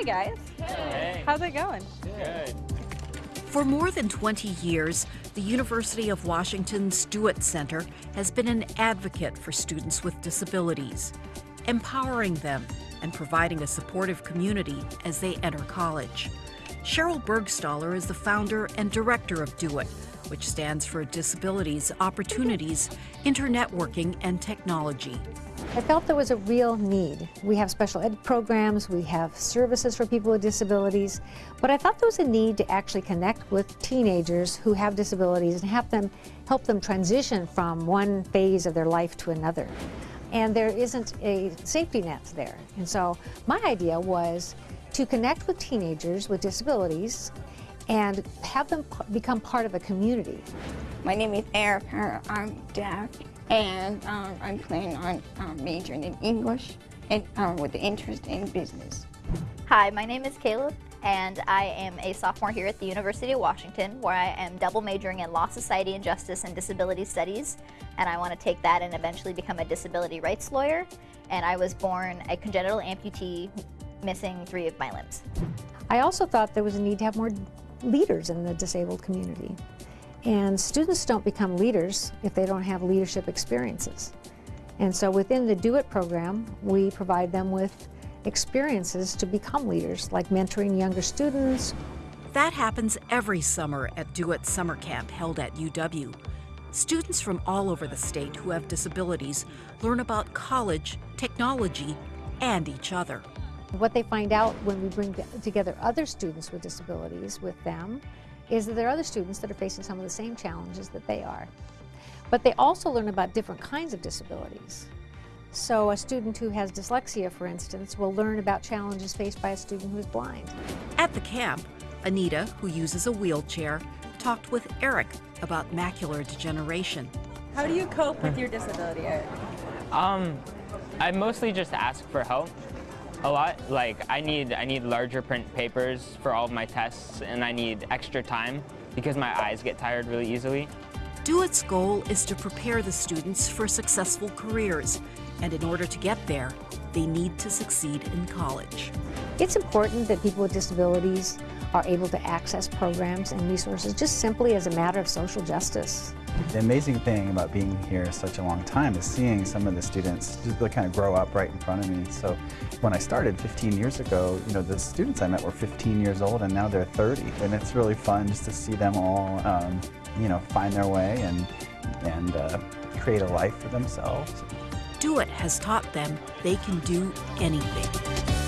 Hi, guys. Hey. How's it going? Good. For more than 20 years, the University of Washington's DoIT Center has been an advocate for students with disabilities, empowering them and providing a supportive community as they enter college. Sheryl Burgstahler is the founder and director of DoIT, which stands for Disabilities, Opportunities, Internetworking, and Technology. I felt there was a real need. We have special ed programs, we have services for people with disabilities, but I thought there was a need to actually connect with teenagers who have disabilities and help them, help them transition from one phase of their life to another. And there isn't a safety net there. And so my idea was to connect with teenagers with disabilities and have them become part of a community. My name is Erica. I'm deaf, and um, I'm planning on um, majoring in English and um, with an interest in business. Hi, my name is Caleb, and I am a sophomore here at the University of Washington, where I am double majoring in Law, Society, and Justice and Disability Studies, and I want to take that and eventually become a disability rights lawyer. And I was born a congenital amputee, missing three of my limbs. I also thought there was a need to have more leaders in the disabled community. And students don't become leaders if they don't have leadership experiences. And so within the Do It program, we provide them with experiences to become leaders, like mentoring younger students. That happens every summer at Do It Summer Camp held at UW. Students from all over the state who have disabilities learn about college, technology, and each other. What they find out when we bring together other students with disabilities with them is that there are other students that are facing some of the same challenges that they are. But they also learn about different kinds of disabilities. So a student who has dyslexia, for instance, will learn about challenges faced by a student who is blind. At the camp, Anita, who uses a wheelchair, talked with Eric about macular degeneration. How do you cope with your disability, Eric? Um, I mostly just ask for help a lot. Like I need I need larger print papers for all of my tests and I need extra time because my eyes get tired really easily. DoIT's goal is to prepare the students for successful careers, and in order to get there, they need to succeed in college. It's important that people with disabilities are able to access programs and resources just simply as a matter of social justice. The amazing thing about being here such a long time is seeing some of the students just kind of grow up right in front of me. So when I started 15 years ago, you know, the students I met were 15 years old and now they're 30. And it's really fun just to see them all, um, you know, find their way and, and uh, create a life for themselves. Do It has taught them they can do anything.